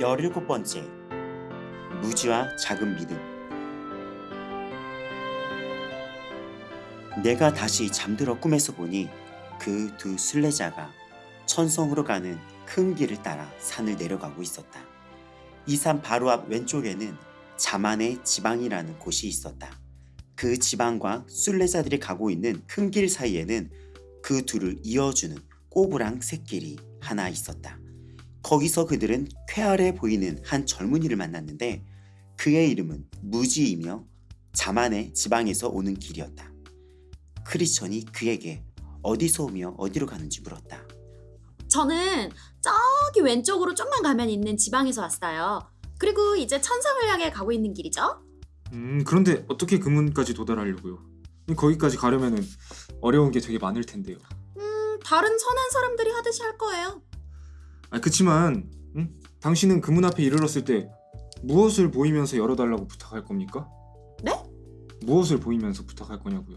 17번째 무지와 작은 믿음 내가 다시 잠들어 꿈에서 보니 그 두 순례자가 천성으로 가는 큰 길을 따라 산을 내려가고 있었다. 이 산 바로 앞 왼쪽에는 자만의 지방이라는 곳이 있었다. 그 지방과 순례자들이 가고 있는 큰 길 사이에는 그 둘을 이어주는 꼬부랑 샛길이 하나 있었다. 거기서 그들은 쾌활해 보이는 한 젊은이를 만났는데 그의 이름은 무지이며 자만의 지방에서 오는 길이었다. 크리스천이 그에게 어디서 오며 어디로 가는지 물었다. 저는 저기 왼쪽으로 좀만 가면 있는 지방에서 왔어요. 그리고 이제 천성을 향해 가고 있는 길이죠. 음 그런데 어떻게 그 문까지 도달하려고요? 거기까지 가려면은 어려운 게 되게 많을 텐데요. 음, 다른 선한 사람들이 하듯이 할 거예요. 아 그치만 응? 당신은 그 문 앞에 이르렀을 때 무엇을 보이면서 열어달라고 부탁할 겁니까? 네? 무엇을 보이면서 부탁할 거냐고요?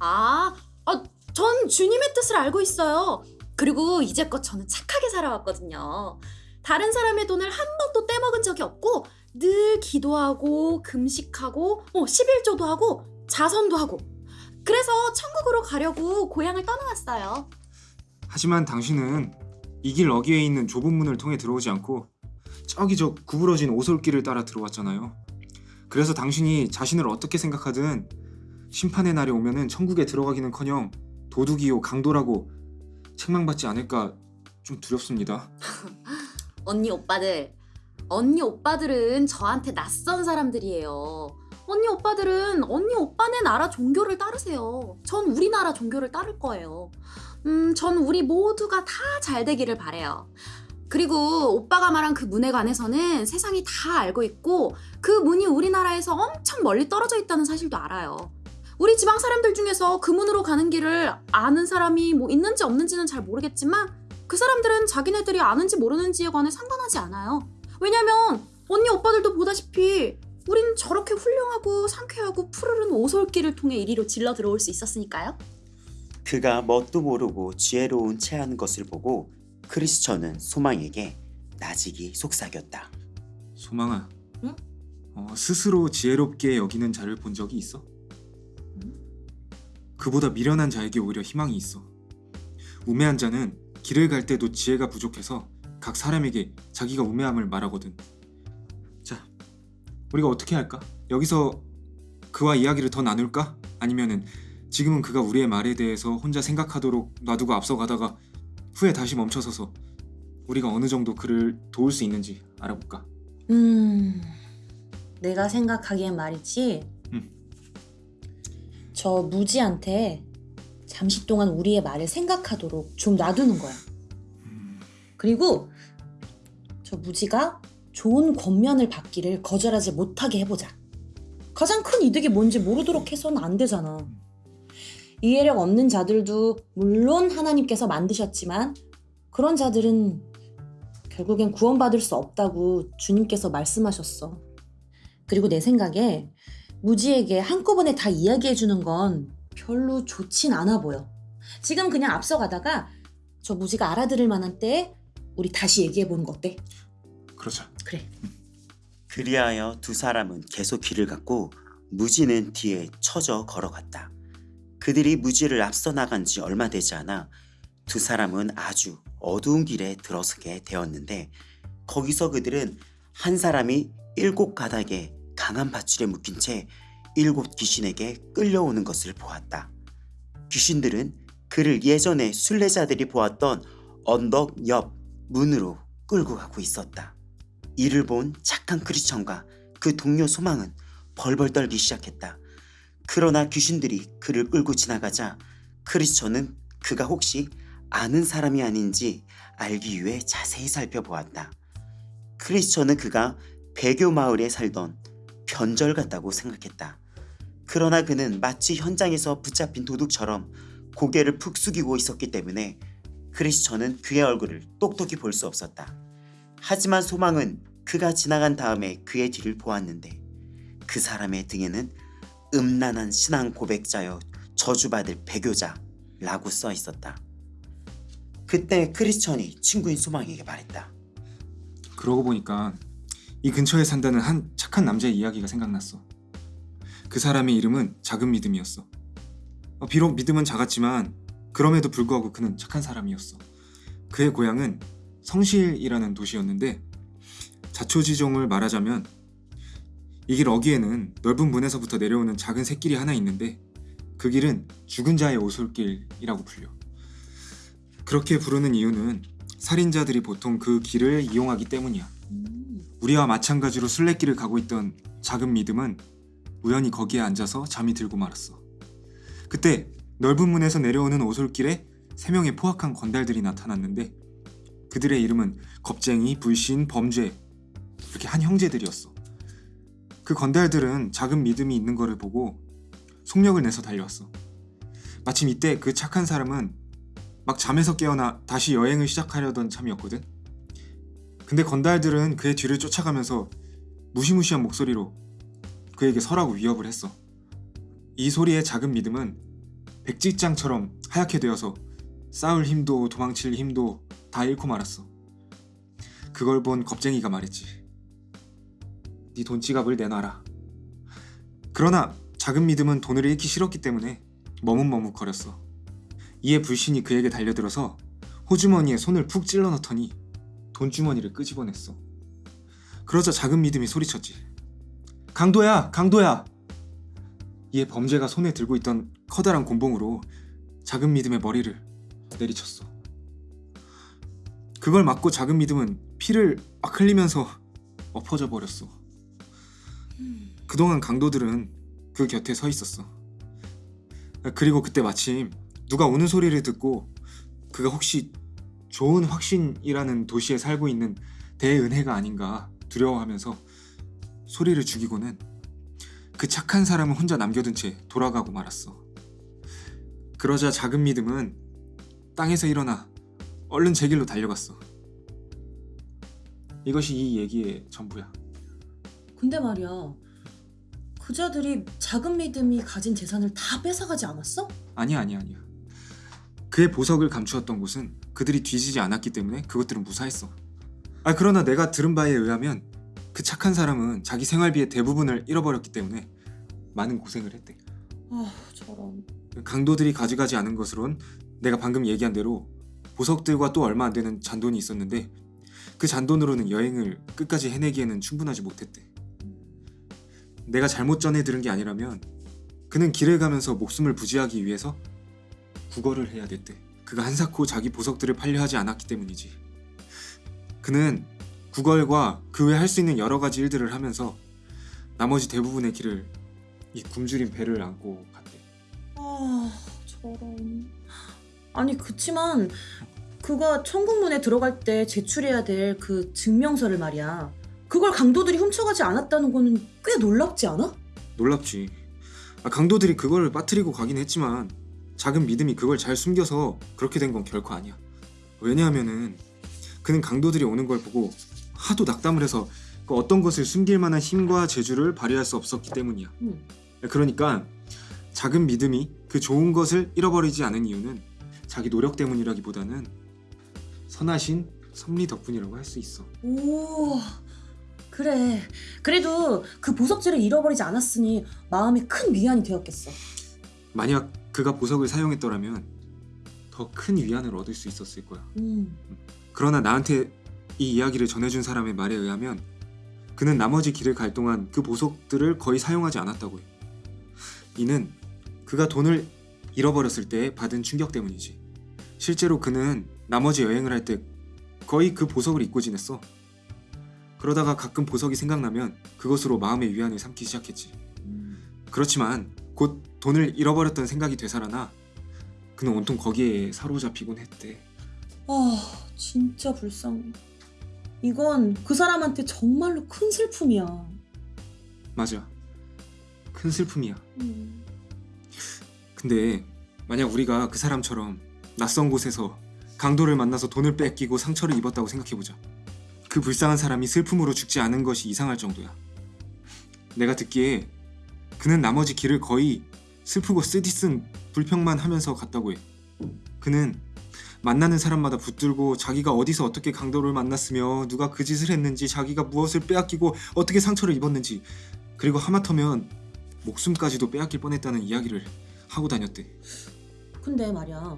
아, 아, 전 주님의 뜻을 알고 있어요. 그리고 이제껏 저는 착하게 살아왔거든요. 다른 사람의 돈을 한 번도 떼먹은 적이 없고 늘 기도하고 금식하고 어, 11조도 하고 자선도 하고 그래서 천국으로 가려고 고향을 떠나왔어요. 하지만 당신은 이 길 어귀에 있는 좁은 문을 통해 들어오지 않고 저기 저 구부러진 오솔길을 따라 들어왔잖아요. 그래서 당신이 자신을 어떻게 생각하든 심판의 날이 오면은 천국에 들어가기는커녕 도둑이요 강도라고 책망받지 않을까 좀 두렵습니다. 언니 오빠들, 언니 오빠들은 저한테 낯선 사람들이에요. 언니 오빠들은 언니 오빠네 나라 종교를 따르세요. 전 우리나라 종교를 따를 거예요. 음, 전 우리 모두가 다 잘 되기를 바래요. 그리고 오빠가 말한 그 문에 관해서는 세상이 다 알고 있고 그 문이 우리나라에서 엄청 멀리 떨어져 있다는 사실도 알아요. 우리 지방 사람들 중에서 그 문으로 가는 길을 아는 사람이 뭐 있는지 없는지는 잘 모르겠지만 그 사람들은 자기네들이 아는지 모르는지에 관해 상관하지 않아요. 왜냐면 언니 오빠들도 보다시피 우린 저렇게 훌륭하고 상쾌하고 푸르른 오솔길을 통해 이리로 질러 들어올 수 있었으니까요. 그가 뭣도 모르고 지혜로운 체하는 것을 보고 크리스천은 소망에게 나직이 속삭였다. 소망아, 응? 어, 스스로 지혜롭게 여기는 자를 본 적이 있어? 그보다 미련한 자에게 오히려 희망이 있어. 우매한 자는 길을 갈 때도 지혜가 부족해서 각 사람에게 자기가 우매함을 말하거든. 자, 우리가 어떻게 할까? 여기서 그와 이야기를 더 나눌까? 아니면은 지금은 그가 우리의 말에 대해서 혼자 생각하도록 놔두고 앞서가다가 후에 다시 멈춰서서 우리가 어느 정도 그를 도울 수 있는지 알아볼까? 음, 내가 생각하기엔 말이지. 음. 저 무지한테 잠시 동안 우리의 말을 생각하도록 좀 놔두는 거야. 음, 그리고 저 무지가 좋은 권면을 받기를 거절하지 못하게 해보자. 가장 큰 이득이 뭔지 모르도록 해서는 안 되잖아. 이해력 없는 자들도 물론 하나님께서 만드셨지만 그런 자들은 결국엔 구원받을 수 없다고 주님께서 말씀하셨어. 그리고 내 생각에 무지에게 한꺼번에 다 이야기해 주는 건 별로 좋진 않아 보여. 지금 그냥 앞서가다가 저 무지가 알아들을 만한 때에 우리 다시 얘기해 보는 거 어때? 그러자. 그래. 그리하여 두 사람은 계속 길을 갔고 무지는 뒤에 처져 걸어갔다. 그들이 무지를 앞서 나간 지 얼마 되지 않아 두 사람은 아주 어두운 길에 들어서게 되었는데 거기서 그들은 한 사람이 일곱 가닥에 강한 밧줄에 묶인 채 일곱 귀신에게 끌려오는 것을 보았다. 귀신들은 그를 예전에 순례자들이 보았던 언덕 옆 문으로 끌고 가고 있었다. 이를 본 착한 크리스천과 그 동료 소망은 벌벌 떨기 시작했다. 그러나 귀신들이 그를 끌고 지나가자 크리스천은 그가 혹시 아는 사람이 아닌지 알기 위해 자세히 살펴보았다. 크리스천은 그가 배교 마을에 살던 변절 같다고 생각했다. 그러나 그는 마치 현장에서 붙잡힌 도둑처럼 고개를 푹 숙이고 있었기 때문에 크리스천은 그의 얼굴을 똑똑히 볼 수 없었다. 하지만 소망은 그가 지나간 다음에 그의 뒤를 보았는데 그 사람의 등에는 음란한 신앙 고백자여 저주받을 배교자라고 써 있었다. 그때 크리스천이 친구인 소망에게 말했다. 그러고 보니까 이 근처에 산다는 한 착한 남자의 이야기가 생각났어. 그 사람의 이름은 작은 믿음이었어. 어, 비록 믿음은 작았지만 그럼에도 불구하고 그는 착한 사람이었어. 그의 고향은 성실이라는 도시였는데 자초지종을 말하자면 이 길 어귀에는 넓은 문에서부터 내려오는 작은 샛길이 하나 있는데 그 길은 죽은 자의 오솔길이라고 불려. 그렇게 부르는 이유는 살인자들이 보통 그 길을 이용하기 때문이야. 우리와 마찬가지로 순례길을 가고 있던 작은 믿음은 우연히 거기에 앉아서 잠이 들고 말았어. 그때 넓은 문에서 내려오는 오솔길에 세 명의 포악한 건달들이 나타났는데 그들의 이름은 겁쟁이, 불신, 범죄 이렇게 한 형제들이었어. 그 건달들은 작은 믿음이 있는 거를 보고 속력을 내서 달려왔어. 마침 이때 그 착한 사람은 막 잠에서 깨어나 다시 여행을 시작하려던 참이었거든. 근데 건달들은 그의 뒤를 쫓아가면서 무시무시한 목소리로 그에게 서라고 위협을 했어. 이 소리에 작은 믿음은 백지장처럼 하얗게 되어서 싸울 힘도 도망칠 힘도 다 잃고 말았어. 그걸 본 겁쟁이가 말했지. 네 돈 지갑을 내놔라. 그러나 작은 믿음은 돈을 잃기 싫었기 때문에 머뭇머뭇거렸어. 이에 불신이 그에게 달려들어서 호주머니에 손을 푹 찔러 넣더니 돈주머니를 끄집어냈어. 그러자 작은 믿음이 소리쳤지. 강도야, 강도야. 이에 범죄가 손에 들고 있던 커다란 곤봉으로 작은 믿음의 머리를 내리쳤어. 그걸 맞고 작은 믿음은 피를 막 흘리면서 엎어져 버렸어. 그동안 강도들은 그 곁에 서 있었어. 그리고 그때 마침 누가 우는 소리를 듣고 그가 혹시 좋은 확신이라는 도시에 살고 있는 대은혜가 아닌가 두려워하면서 소리를 죽이고는 그 착한 사람을 혼자 남겨둔 채 돌아가고 말았어. 그러자 작은 믿음은 땅에서 일어나 얼른 제 길로 달려갔어. 이것이 이 얘기의 전부야. 근데 말이야. 그자들이 작은 믿음이 가진 재산을 다 뺏어가지 않았어? 아니야 아니야 아니야. 그의 보석을 감추었던 곳은 그들이 뒤지지 않았기 때문에 그것들은 무사했어. 아 그러나 내가 들은 바에 의하면 그 착한 사람은 자기 생활비의 대부분을 잃어버렸기 때문에 많은 고생을 했대. 아 저런. 강도들이 가져가지 않은 것으론 내가 방금 얘기한 대로 보석들과 또 얼마 안 되는 잔돈이 있었는데 그 잔돈으로는 여행을 끝까지 해내기에는 충분하지 못했대. 내가 잘못 전해 들은 게 아니라면 그는 길을 가면서 목숨을 부지하기 위해서 구걸을 해야 됐대. 그가 한사코 자기 보석들을 팔려 하지 않았기 때문이지. 그는 구걸과 그 외 할 수 있는 여러 가지 일들을 하면서 나머지 대부분의 길을 이 굶주린 배를 안고 갔대. 아 저런. 아니 그치만 그가 천국문에 들어갈 때 제출해야 될 그 증명서를 말이야. 그걸 강도들이 훔쳐가지 않았다는 거는 꽤 놀랍지 않아? 놀랍지. 아, 강도들이 그걸 빠뜨리고 가긴 했지만 작은 믿음이 그걸 잘 숨겨서 그렇게 된 건 결코 아니야. 왜냐하면은 그는 강도들이 오는 걸 보고 하도 낙담을 해서 그 어떤 것을 숨길 만한 힘과 재주를 발휘할 수 없었기 때문이야. 응. 그러니까 작은 믿음이 그 좋은 것을 잃어버리지 않은 이유는 자기 노력 때문이라기보다는 선하신 섭리 덕분이라고 할 수 있어. 오 그래. 그래도 그 보석지를 잃어버리지 않았으니 마음에 큰 위안이 되었겠어. 만약 그가 보석을 사용했더라면 더 큰 위안을 얻을 수 있었을 거야. 음. 그러나 나한테 이 이야기를 전해준 사람의 말에 의하면 그는 나머지 길을 갈 동안 그 보석들을 거의 사용하지 않았다고 해. 이는 그가 돈을 잃어버렸을 때 받은 충격 때문이지. 실제로 그는 나머지 여행을 할 때 거의 그 보석을 잊고 지냈어. 그러다가 가끔 보석이 생각나면 그것으로 마음의 위안을 삼기 시작했지. 그렇지만 곧 돈을 잃어버렸던 생각이 되살아나 그는 온통 거기에 사로잡히곤 했대. 아 진짜 불쌍해. 이건 그 사람한테 정말로 큰 슬픔이야. 맞아. 큰 슬픔이야. 음. 근데 만약 우리가 그 사람처럼 낯선 곳에서 강도를 만나서 돈을 뺏기고 상처를 입었다고 생각해보자. 그 불쌍한 사람이 슬픔으로 죽지 않은 것이 이상할 정도야. 내가 듣기에 그는 나머지 길을 거의 슬프고 쓰디쓴 불평만 하면서 갔다고 해. 그는 만나는 사람마다 붙들고 자기가 어디서 어떻게 강도를 만났으며 누가 그 짓을 했는지 자기가 무엇을 빼앗기고 어떻게 상처를 입었는지 그리고 하마터면 목숨까지도 빼앗길 뻔했다는 이야기를 하고 다녔대. 근데 말이야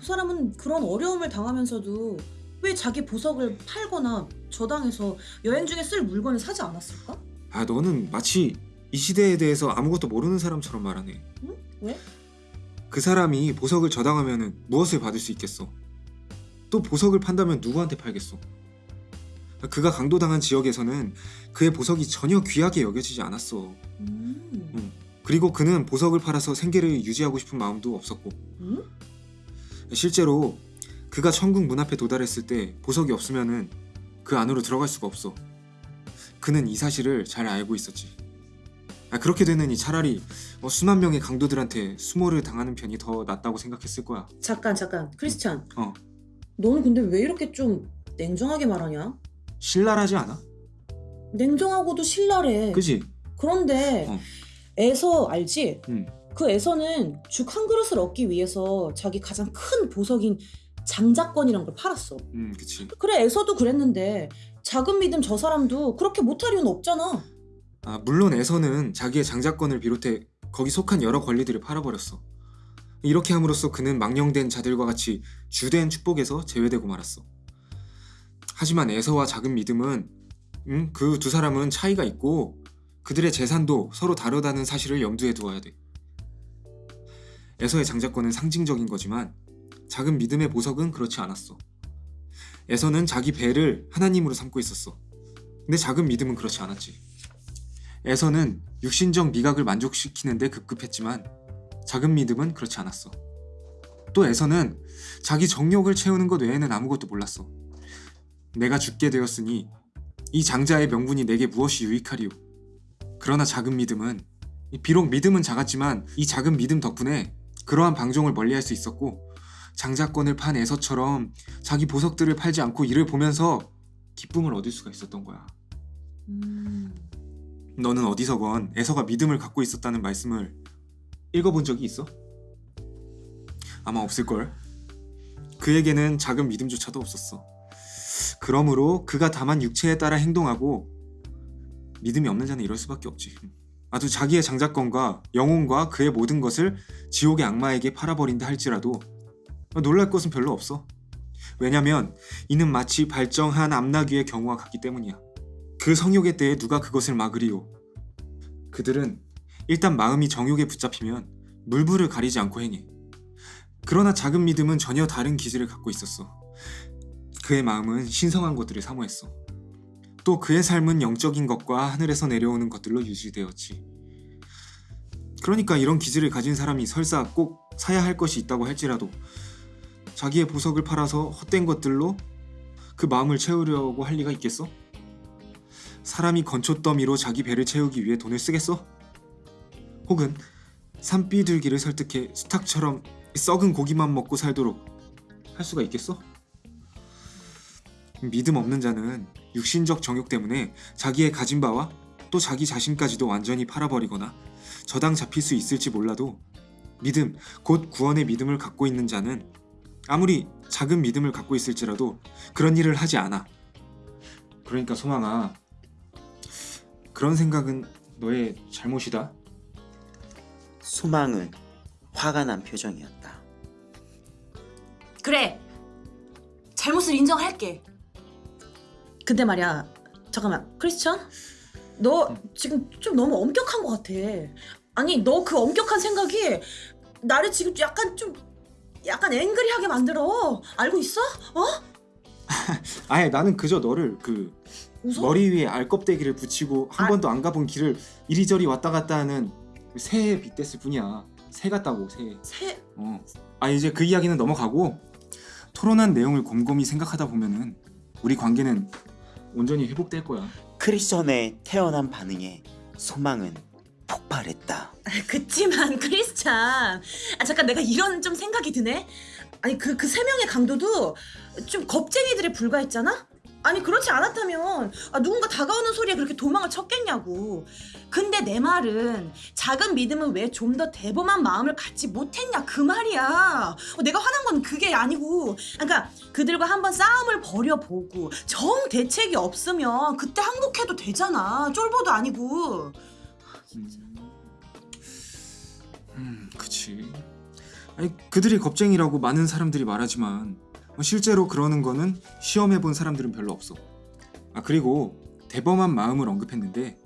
그 사람은 그런 어려움을 당하면서도 왜 자기 보석을 팔거나 저당해서 여행 중에 쓸 물건을 사지 않았을까? 아 너는 마치 이 시대에 대해서 아무것도 모르는 사람처럼 말하네. 응? 왜? 그 사람이 보석을 저당하면 무엇을 받을 수 있겠어? 또 보석을 판다면 누구한테 팔겠어? 그가 강도당한 지역에서는 그의 보석이 전혀 귀하게 여겨지지 않았어. 음. 그리고 그는 보석을 팔아서 생계를 유지하고 싶은 마음도 없었고 응? 실제로 그가 천국 문 앞에 도달했을 때 보석이 없으면은 그 안으로 들어갈 수가 없어. 그는 이 사실을 잘 알고 있었지. 아, 그렇게 되느니 차라리 어, 수만 명의 강도들한테 수모를 당하는 편이 더 낫다고 생각했을 거야. 잠깐 잠깐 크리스찬 어. 너는 근데 왜 이렇게 좀 냉정하게 말하냐? 신랄하지 않아? 냉정하고도 신랄해 그지? 그런데 어. 에서 알지? 응. 그 에서는 죽 한 그릇을 얻기 위해서 자기 가장 큰 보석인 장자권이란 걸 팔았어 음, 그치. 그래 에서도 그랬는데 작은 믿음 저 사람도 그렇게 못할 이유는 없잖아 아, 물론 에서는 자기의 장자권을 비롯해 거기 속한 여러 권리들을 팔아버렸어. 이렇게 함으로써 그는 망령된 자들과 같이 주된 축복에서 제외되고 말았어. 하지만 에서와 작은 믿음은 음, 그 두 사람은 차이가 있고 그들의 재산도 서로 다르다는 사실을 염두에 두어야 돼. 에서의 장자권은 상징적인 거지만 작은 믿음의 보석은 그렇지 않았어. 에서는 자기 배를 하나님으로 삼고 있었어. 근데 작은 믿음은 그렇지 않았지. 에서는 육신적 미각을 만족시키는데 급급했지만 작은 믿음은 그렇지 않았어. 또 에서는 자기 정욕을 채우는 것 외에는 아무것도 몰랐어. 내가 죽게 되었으니 이 장자의 명분이 내게 무엇이 유익하리요. 그러나 작은 믿음은 비록 믿음은 작았지만 이 작은 믿음 덕분에 그러한 방종을 멀리할 수 있었고 장자권을 판 에서처럼 자기 보석들을 팔지 않고 이를 보면서 기쁨을 얻을 수가 있었던 거야. 음... 너는 어디서건 에서가 믿음을 갖고 있었다는 말씀을 읽어본 적이 있어? 아마 없을걸. 그에게는 작은 믿음조차도 없었어. 그러므로 그가 다만 육체에 따라 행동하고 믿음이 없는 자는 이럴 수밖에 없지. 아주 자기의 장자권과 영혼과 그의 모든 것을 지옥의 악마에게 팔아버린다 할지라도 놀랄 것은 별로 없어. 왜냐면 이는 마치 발정한 암나귀의 경우와 같기 때문이야. 그 성욕의 때에 누가 그것을 막으리요? 그들은 일단 마음이 정욕에 붙잡히면 물불을 가리지 않고 행해. 그러나 작은 믿음은 전혀 다른 기질을 갖고 있었어. 그의 마음은 신성한 것들을 사모했어. 또 그의 삶은 영적인 것과 하늘에서 내려오는 것들로 유지되었지. 그러니까 이런 기질을 가진 사람이 설사 꼭 사야 할 것이 있다고 할지라도 자기의 보석을 팔아서 헛된 것들로 그 마음을 채우려고 할 리가 있겠어? 사람이 건초더미로 자기 배를 채우기 위해 돈을 쓰겠어? 혹은 산비둘기를 설득해 수탉처럼 썩은 고기만 먹고 살도록 할 수가 있겠어? 믿음 없는 자는 육신적 정욕 때문에 자기의 가진 바와 또 자기 자신까지도 완전히 팔아버리거나 저당 잡힐 수 있을지 몰라도 믿음, 곧 구원의 믿음을 갖고 있는 자는 아무리 작은 믿음을 갖고 있을지라도 그런 일을 하지 않아. 그러니까 소망아, 그런 생각은 너의 잘못이다. 소망은 화가 난 표정이었다. 그래 잘못을 인정할게 근데 말이야 잠깐만 크리스찬 너 지금 좀 너무 엄격한 것 같아 아니 너 그 엄격한 생각이 나를 지금 약간 좀 약간 앵그리하게 만들어 알고 있어? 어? 아예 나는 그저 너를 그 웃어? 머리 위에 알껍데기를 붙이고 한 아. 번도 안 가본 길을 이리저리 왔다 갔다 하는 새에 빗댔을 뿐이야. 새 같다고 새. 새... 어. 아 이제 그 이야기는 넘어가고 토론한 내용을 곰곰이 생각하다 보면은 우리 관계는 온전히 회복될 거야. 크리스천의 태어난 반응에 소망은 폭발했다. 아, 그치만 크리스찬 아 잠깐 내가 이런 좀 생각이 드네 아니 그 그 세 명의 강도도 좀 겁쟁이들에 불과했잖아 아니 그렇지 않았다면 아, 누군가 다가오는 소리에 그렇게 도망을 쳤겠냐고. 근데 내 말은 작은 믿음은 왜 좀 더 대범한 마음을 갖지 못했냐 그 말이야. 어, 내가 화난 건 그게 아니고, 그러니까 그들과 한번 싸움을 벌여보고 정 대책이 없으면 그때 항복해도 되잖아. 쫄보도 아니고. 음, 그치. 아니 그들이 겁쟁이라고 많은 사람들이 말하지만 뭐 실제로 그러는 거는 시험해 본 사람들은 별로 없어. 아 그리고 대범한 마음을 언급했는데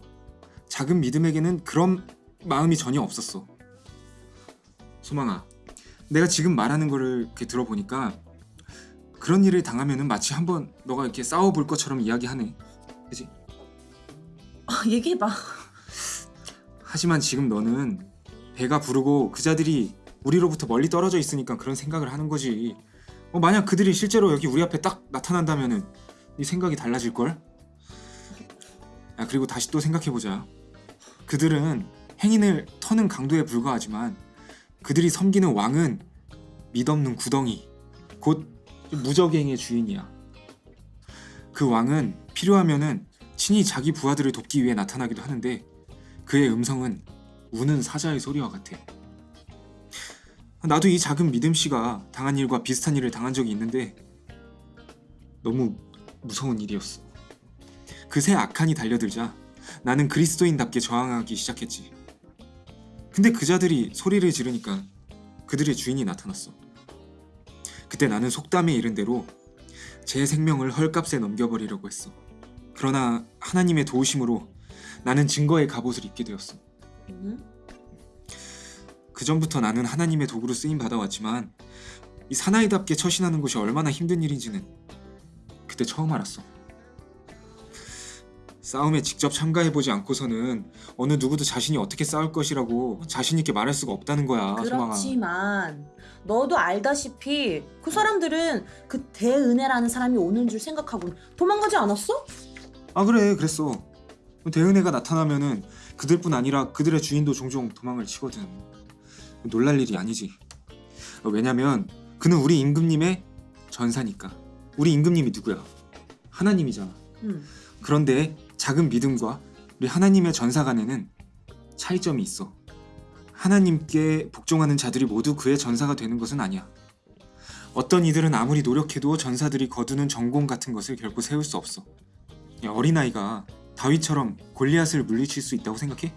작은 믿음에게는 그런 마음이 전혀 없었어. 소망아, 내가 지금 말하는 거를 이렇게 들어보니까 그런 일을 당하면은 마치 한번 너가 이렇게 싸워볼 것처럼 이야기하네. 그지? 아, 얘기해봐. 하지만 지금 너는 배가 부르고 그자들이 우리로부터 멀리 떨어져 있으니까 그런 생각을 하는 거지. 어, 만약 그들이 실제로 여기 우리 앞에 딱 나타난다면은 네 생각이 달라질 걸. 아 그리고 다시 또 생각해 보자. 그들은 행인을 터는 강도에 불과하지만 그들이 섬기는 왕은 믿없는 구덩이, 곧 무적행의 주인이야. 그 왕은 필요하면은 친히 자기 부하들을 돕기 위해 나타나기도 하는데 그의 음성은 우는 사자의 소리와 같아. 나도 이 작은 믿음 씨가 당한 일과 비슷한 일을 당한 적이 있는데 너무 무서운 일이었어. 그새 악한이 달려들자 나는 그리스도인답게 저항하기 시작했지. 근데 그자들이 소리를 지르니까 그들의 주인이 나타났어. 그때 나는 속담에 이른 대로 제 생명을 헐값에 넘겨버리려고 했어. 그러나 하나님의 도우심으로 나는 증거의 갑옷을 입게 되었어. 응? 그 전부터 나는 하나님의 도구로 쓰임 받아왔지만 이 사나이답게 처신하는 것이 얼마나 힘든 일인지는 그때 처음 알았어. 싸움에 직접 참가해보지 않고서는 어느 누구도 자신이 어떻게 싸울 것이라고 자신 있게 말할 수가 없다는 거야. 그렇지만 너도 알다시피 그 사람들은 그 대은혜라는 사람이 오는 줄 생각하고 도망가지 않았어? 아 그래, 그랬어. 대은혜가 나타나면은 그들뿐 아니라 그들의 주인도 종종 도망을 치거든. 놀랄 일이 아니지. 어, 왜냐면 그는 우리 임금님의 전사니까. 우리 임금님이 누구야? 하나님이잖아. 응. 그런데 작은 믿음과 우리 하나님의 전사 간에는 차이점이 있어. 하나님께 복종하는 자들이 모두 그의 전사가 되는 것은 아니야. 어떤 이들은 아무리 노력해도 전사들이 거두는 전공 같은 것을 결코 세울 수 없어. 야, 어린아이가 다윗처럼 골리앗을 물리칠 수 있다고 생각해?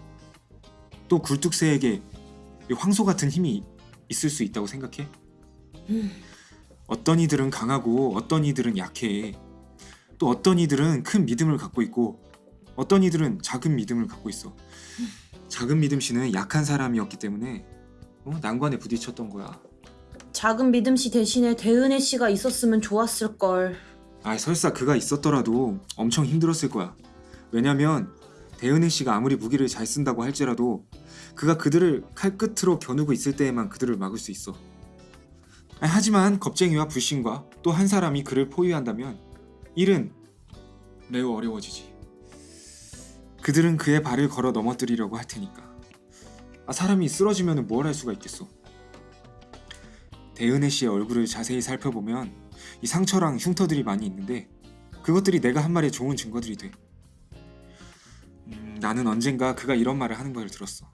또 굴뚝새에게 이 황소 같은 힘이 있을 수 있다고 생각해? 음. 어떤 이들은 강하고 어떤 이들은 약해. 또 어떤 이들은 큰 믿음을 갖고 있고 어떤 이들은 작은 믿음을 갖고 있어. 작은 믿음 씨는 약한 사람이었기 때문에 어? 난관에 부딪혔던 거야. 작은 믿음 씨 대신에 대은혜 씨가 있었으면 좋았을 걸. 아 설사 그가 있었더라도 엄청 힘들었을 거야. 왜냐면 대은혜 씨가 아무리 무기를 잘 쓴다고 할지라도 그가 그들을 칼끝으로 겨누고 있을 때에만 그들을 막을 수 있어. 아, 하지만 겁쟁이와 불신과 또 한 사람이 그를 포위한다면 일은 매우 어려워지지. 그들은 그의 발을 걸어 넘어뜨리려고 할 테니까. 아, 사람이 쓰러지면 뭘 할 수가 있겠어. 대은혜 씨의 얼굴을 자세히 살펴보면 이 상처랑 흉터들이 많이 있는데 그것들이 내가 한 말의 좋은 증거들이 돼. 음, 나는 언젠가 그가 이런 말을 하는 걸 들었어.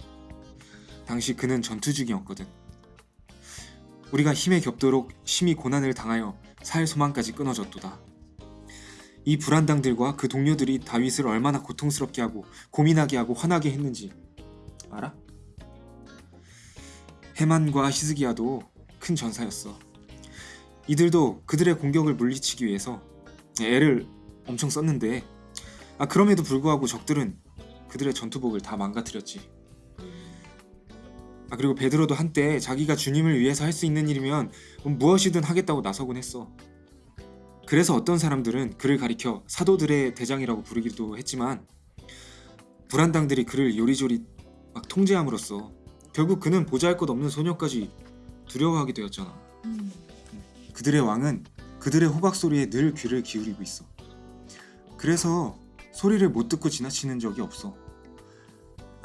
당시 그는 전투 중이었거든. 우리가 힘에 겹도록 심히 고난을 당하여 살 소망까지 끊어졌도다. 이 불안당들과 그 동료들이 다윗을 얼마나 고통스럽게 하고 고민하게 하고 화나게 했는지 알아? 헤만과 히스기야도 큰 전사였어. 이들도 그들의 공격을 물리치기 위해서 애를 엄청 썼는데 아 그럼에도 불구하고 적들은 그들의 전투복을 다 망가뜨렸지. 아 그리고 베드로도 한때 자기가 주님을 위해서 할 수 있는 일이면 무엇이든 하겠다고 나서곤 했어. 그래서 어떤 사람들은 그를 가리켜 사도들의 대장이라고 부르기도 했지만 불안당들이 그를 요리조리 막 통제함으로써 결국 그는 보잘 것 없는 소녀까지 두려워하게 되었잖아. 그들의 왕은 그들의 호박 소리에 늘 귀를 기울이고 있어. 그래서 소리를 못 듣고 지나치는 적이 없어.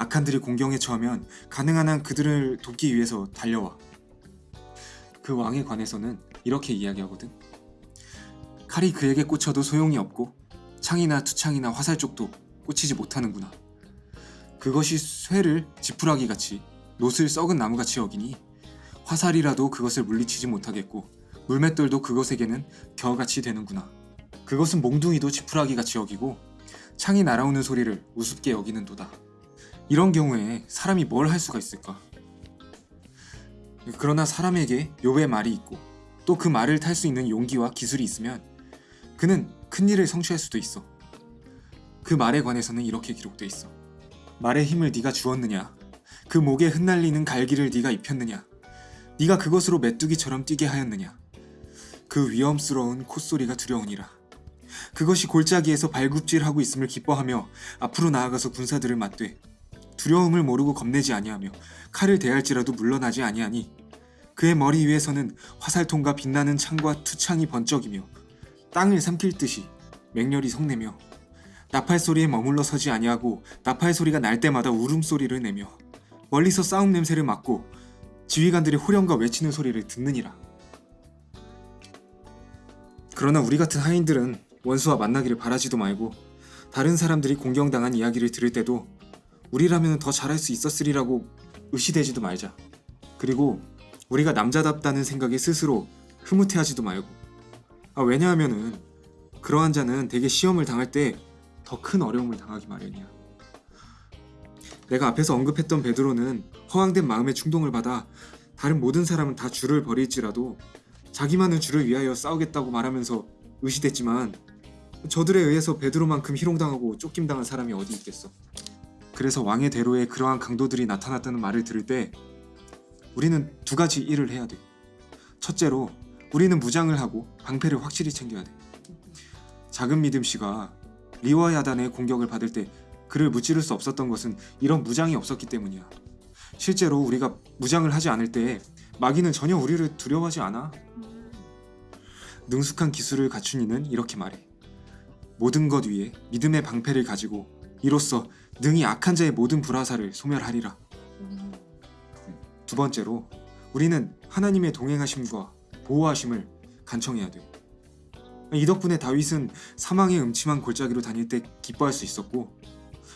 악한들이 공경에 처하면 가능한 한 그들을 돕기 위해서 달려와. 그 왕에 관해서는 이렇게 이야기하거든. 칼이 그에게 꽂혀도 소용이 없고 창이나 투창이나 화살 쪽도 꽂히지 못하는구나. 그것이 쇠를 지푸라기 같이 노슬 썩은 나무같이 여기니 화살이라도 그것을 물리치지 못하겠고 물맷돌도 그것에게는 겨같이 되는구나. 그것은 몽둥이도 지푸라기 같이 여기고 창이 날아오는 소리를 우습게 여기는도다. 이런 경우에 사람이 뭘 할 수가 있을까? 그러나 사람에게 욥의 말이 있고 또 그 말을 탈 수 있는 용기와 기술이 있으면 그는 큰 일을 성취할 수도 있어. 그 말에 관해서는 이렇게 기록돼 있어. 말의 힘을 네가 주었느냐? 그 목에 흩날리는 갈기를 네가 입혔느냐? 네가 그것으로 메뚜기처럼 뛰게 하였느냐? 그 위험스러운 콧소리가 두려우니라. 그것이 골짜기에서 발굽질하고 있음을 기뻐하며 앞으로 나아가서 군사들을 맞되 두려움을 모르고 겁내지 아니하며 칼을 대할지라도 물러나지 아니하니 그의 머리 위에서는 화살통과 빛나는 창과 투창이 번쩍이며 땅을 삼킬 듯이 맹렬히 성내며 나팔 소리에 머물러 서지 아니하고 나팔 소리가 날 때마다 울음소리를 내며 멀리서 싸움 냄새를 맡고 지휘관들의 호령과 외치는 소리를 듣느니라. 그러나 우리 같은 하인들은 원수와 만나기를 바라지도 말고 다른 사람들이 공경당한 이야기를 들을 때도 우리라면 더 잘할 수 있었으리라고 의시되지도 말자. 그리고 우리가 남자답다는 생각에 스스로 흐뭇해하지도 말고. 아 왜냐하면은 그러한 자는 대개 시험을 당할 때 더 큰 어려움을 당하기 마련이야. 내가 앞에서 언급했던 베드로는 허황된 마음의 충동을 받아 다른 모든 사람은 다 주를 버릴지라도 자기만은 주를 위하여 싸우겠다고 말하면서 의시됐지만 저들에 의해서 베드로만큼 희롱당하고 쫓김당한 사람이 어디 있겠어. 그래서 왕의 대로에 그러한 강도들이 나타났다는 말을 들을 때 우리는 두 가지 일을 해야 돼. 첫째로 우리는 무장을 하고 방패를 확실히 챙겨야 돼. 작은 믿음 씨가 리와 야단의 공격을 받을 때 그를 무찌를 수 없었던 것은 이런 무장이 없었기 때문이야. 실제로 우리가 무장을 하지 않을 때 마귀는 전혀 우리를 두려워하지 않아. 능숙한 기술을 갖춘 이는 이렇게 말해. 모든 것 위에 믿음의 방패를 가지고 이로써 능히 악한 자의 모든 불화사를 소멸하리라. 두 번째로 우리는 하나님의 동행하심과 보호하심을 간청해야 돼. 이 덕분에 다윗은 사망의 음침한 골짜기로 다닐 때 기뻐할 수 있었고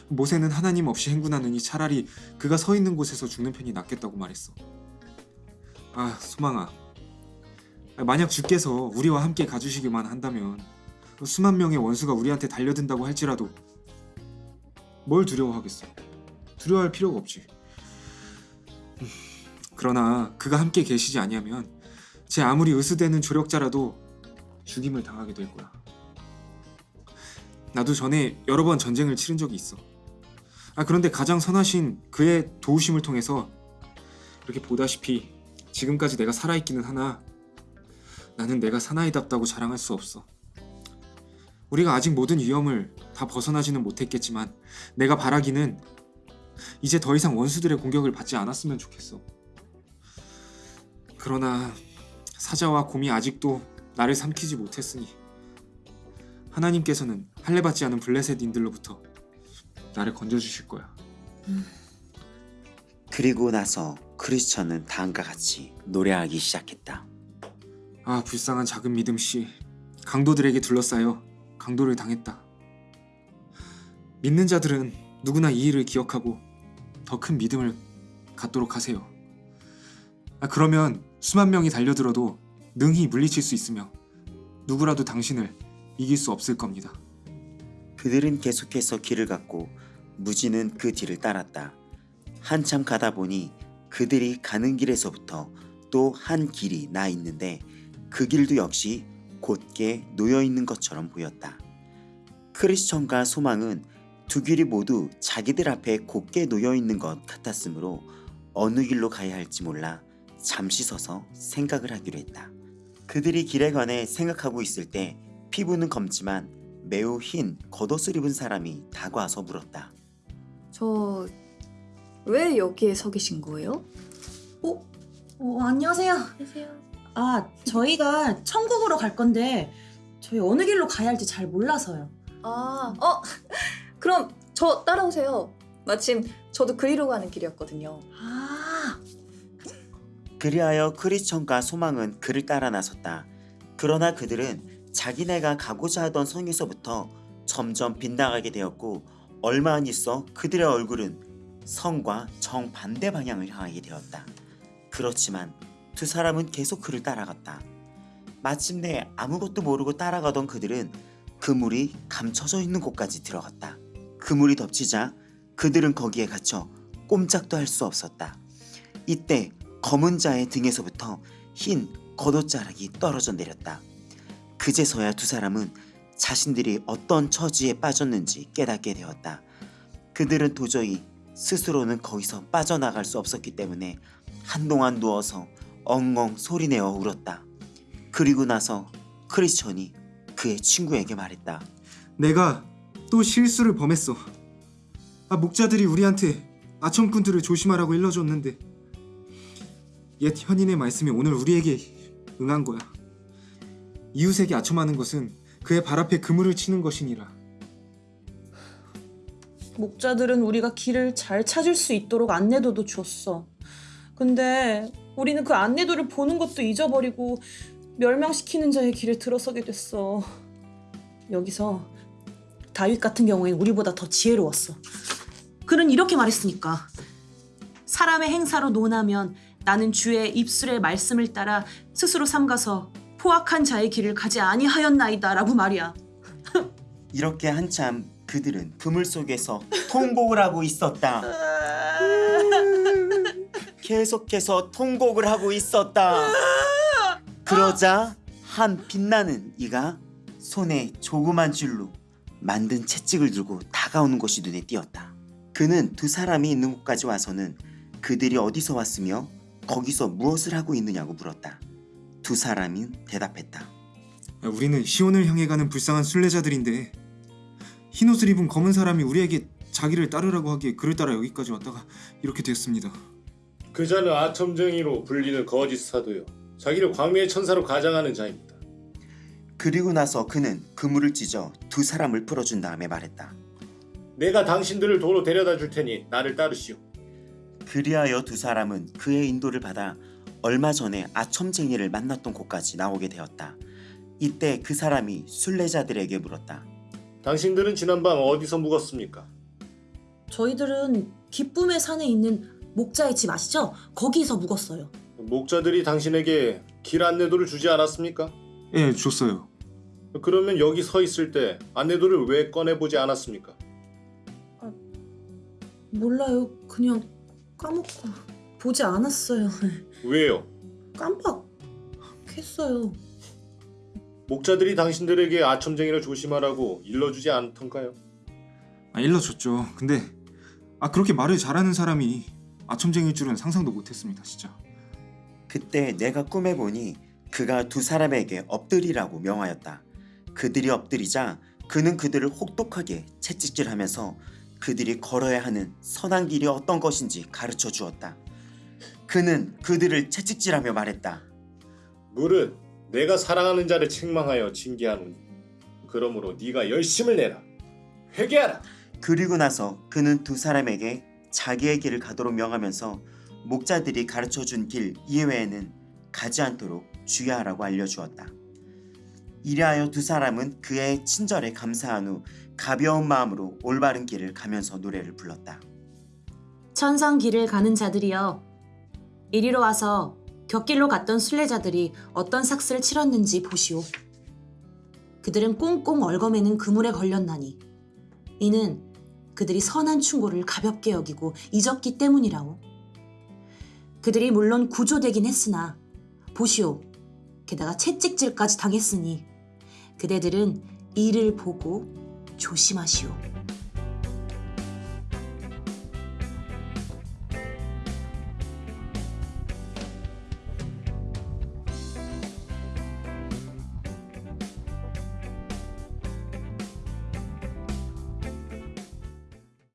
모세는 하나님 없이 행군하느니 차라리 그가 서 있는 곳에서 죽는 편이 낫겠다고 말했어. 아 소망아, 만약 주께서 우리와 함께 가주시기만 한다면 수만 명의 원수가 우리한테 달려든다고 할지라도 뭘 두려워하겠어? 두려워할 필요가 없지. 음, 그러나 그가 함께 계시지 아니하면 제 아무리 의수되는 조력자라도 죽임을 당하게 될 거야. 나도 전에 여러 번 전쟁을 치른 적이 있어. 아 그런데 가장 선하신 그의 도우심을 통해서 이렇게 보다시피 지금까지 내가 살아있기는 하나 나는 내가 사나이답다고 자랑할 수 없어. 우리가 아직 모든 위험을 다 벗어나지는 못했겠지만 내가 바라기는 이제 더 이상 원수들의 공격을 받지 않았으면 좋겠어. 그러나 사자와 곰이 아직도 나를 삼키지 못했으니 하나님께서는 할례 받지 않은 블레셋인들로부터 나를 건져주실 거야. 그리고 나서 크리스천은 다음과 같이 노래하기 시작했다. 아 불쌍한 작은 믿음 씨 강도들에게 둘러싸여 강도를 당했다. 믿는 자들은 누구나 이 일을 기억하고 더 큰 믿음을 갖도록 하세요. 아, 그러면 수만 명이 달려들어도 능히 물리칠 수 있으며 누구라도 당신을 이길 수 없을 겁니다. 그들은 계속해서 길을 갔고 무지는 그 뒤를 따랐다. 한참 가다 보니 그들이 가는 길에서부터 또 한 길이 나 있는데 그 길도 역시 곧게 놓여 있는 것처럼 보였다. 크리스천과 소망은 두 길이 모두 자기들 앞에 곧게 놓여 있는 것 같았으므로 어느 길로 가야 할지 몰라 잠시 서서 생각을 하기로 했다. 그들이 길에 관해 생각하고 있을 때 피부는 검지만 매우 흰 겉옷을 입은 사람이 다가와서 물었다. 저 왜 여기에 서 계신 거예요? 어? 어 안녕하세요. 안녕하세요. 아 저희가 천국으로 갈 건데 저희 어느 길로 가야 할지 잘 몰라서요. 아, 어, 그럼 저 따라오세요. 마침 저도 그리로 가는 길이었거든요. 아 그리하여 크리스천과 소망은 그를 따라 나섰다. 그러나 그들은 자기네가 가고자 하던 성에서부터 점점 빗나가게 되었고 얼마 안 있어 그들의 얼굴은 성과 정반대 방향을 향하게 되었다. 그렇지만 두 사람은 계속 그를 따라갔다. 마침내 아무것도 모르고 따라가던 그들은 그물이 감춰져 있는 곳까지 들어갔다. 그물이 덮치자 그들은 거기에 갇혀 꼼짝도 할 수 없었다. 이때 검은 자의 등에서부터 흰 겉옷자락이 떨어져 내렸다. 그제서야 두 사람은 자신들이 어떤 처지에 빠졌는지 깨닫게 되었다. 그들은 도저히 스스로는 거기서 빠져나갈 수 없었기 때문에 한동안 누워서 엉엉 소리내어 울었다. 그리고 나서 크리스천이 그의 친구에게 말했다. 내가 또 실수를 범했어. 아 목자들이 우리한테 아첨꾼들을 조심하라고 일러줬는데 옛 현인의 말씀이 오늘 우리에게 응한 거야. 이웃에게 아첨하는 것은 그의 발 앞에 그물을 치는 것이니라. 목자들은 우리가 길을 잘 찾을 수 있도록 안내도도 줬어. 근데 우리는 그 안내도를 보는 것도 잊어버리고 멸망시키는 자의 길에 들어서게 됐어. 여기서 다윗 같은 경우엔 우리보다 더 지혜로웠어. 그는 이렇게 말했으니까 사람의 행사로 논하면 나는 주의 입술의 말씀을 따라 스스로 삼가서 포악한 자의 길을 가지 아니하였나이다 라고 말이야. 이렇게 한참 그들은 그물 속에서 통곡을 하고 있었다. 계속해서 통곡을 하고 있었다. 그러자 한 빛나는 이가 손에 조그만 줄로 만든 채찍을 들고 다가오는 것이 눈에 띄었다. 그는 두 사람이 있는 곳까지 와서는 그들이 어디서 왔으며 거기서 무엇을 하고 있느냐고 물었다. 두 사람은 대답했다. 아, 우리는 시온을 향해 가는 불쌍한 순례자들인데 흰 옷을 입은 검은 사람이 우리에게 자기를 따르라고 하기에 그를 따라 여기까지 왔다가 이렇게 되었습니다. 그 자는 아첨쟁이로 불리는 거짓 사도요. 자기를 광미의 천사로 가장하는 자입니다. 그리고 나서 그는 그물을 찢어 두 사람을 풀어준 다음에 말했다. 내가 당신들을 도로 데려다 줄 테니 나를 따르시오. 그리하여 두 사람은 그의 인도를 받아 얼마 전에 아첨쟁이를 만났던 곳까지 나오게 되었다. 이때 그 사람이 순례자들에게 물었다. 당신들은 지난밤 어디서 묵었습니까? 저희들은 기쁨의 산에 있는 목자의 집 아시죠? 거기서 묵었어요. 목자들이 당신에게 길 안내도를 주지 않았습니까? 예, 줬어요. 그러면 여기 서 있을 때 안내도를 왜 꺼내보지 않았습니까? 몰라요. 그냥 까먹고 보지 않았어요. 왜요? 깜빡했어요. 목자들이 당신들에게 아첨쟁이를 조심하라고 일러주지 않던가요? 아, 일러줬죠. 근데 아 그렇게 말을 잘하는 사람이 아첨쟁일 줄은 상상도 못했습니다, 진짜. 그때 내가 꿈에 보니 그가 두 사람에게 엎드리라고 명하였다. 그들이 엎드리자 그는 그들을 혹독하게 채찍질하면서 그들이 걸어야 하는 선한 길이 어떤 것인지 가르쳐 주었다. 그는 그들을 채찍질하며 말했다. 무릇 내가 사랑하는 자를 책망하여 징계하노니 그러므로 네가 열심을 내라 회개하라 그리고 나서 그는 두 사람에게 자기의 길을 가도록 명하면서 목자들이 가르쳐 준 길 이외에는 가지 않도록 주의하라고 알려주었다. 이리하여 두 사람은 그의 친절에 감사한 후 가벼운 마음으로 올바른 길을 가면서 노래를 불렀다. 천상 길을 가는 자들이여 이리로 와서 곁길로 갔던 순례자들이 어떤 삭스를 치렀는지 보시오. 그들은 꽁꽁 얽어매는 그물에 걸렸나니 이는 그들이 선한 충고를 가볍게 여기고 잊었기 때문이라오. 그들이 물론 구조되긴 했으나 보시오. 게다가 채찍질까지 당했으니 그대들은 이를 보고 조심하시오.